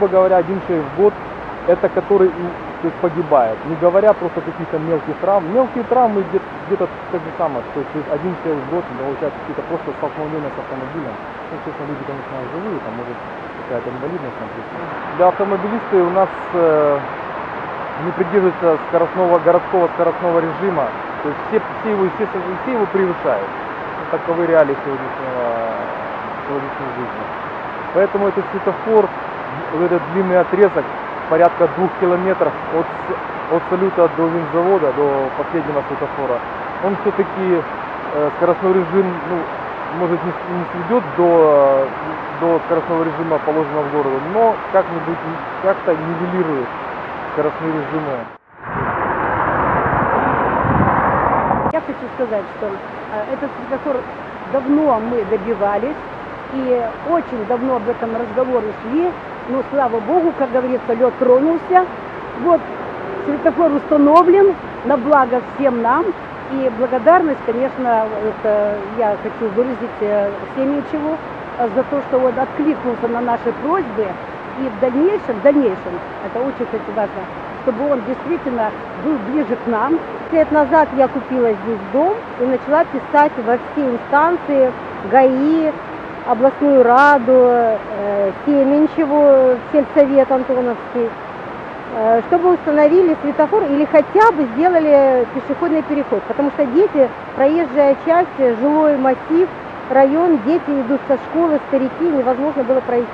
грубо говоря, один человек в год, это который то есть погибает. Не говоря просто каких-то мелких травм. Мелкие травмы где- где-то так же самое, то есть один человек в год получает какие-то просто столкновения с автомобилем. Ну, честно, люди, конечно, живые, там может какая-то инвалидность например. Для автомобилисты у нас э, не придерживаются скоростного, городского скоростного режима. То есть все, все, его, естественно, все его превышают. Ну, таковы реалии сегодняшнего, сегодняшней жизни. Поэтому этот светофор, вот этот длинный отрезок, порядка двух километров от, от салюта до винзавода, до последнего светофора, он все-таки скоростной режим, ну, может не, не сведет до, до скоростного режима, положенного в городе, но как-нибудь как-то нивелирует скоростные режимы. Я хочу сказать, что э, этот светофор давно мы добивались, и очень давно об этом разговоры шли, но слава богу, как говорится, лед тронулся. Вот светофор установлен на благо всем нам, и благодарность, конечно, это я хочу выразить э, Семенчеву э, за то, что он откликнулся на наши просьбы, и в дальнейшем, в дальнейшем, это очень, кстати, важно, чтобы он действительно был ближе к нам, лет назад я купила здесь дом и начала писать во все инстанции, ГАИ, областную раду, э, Семенчеву, сельсовет Антоновский, э, чтобы установили светофор или хотя бы сделали пешеходный переход. Потому что дети, проезжая часть, жилой массив, район, дети идут со школы, старики, невозможно было пройти.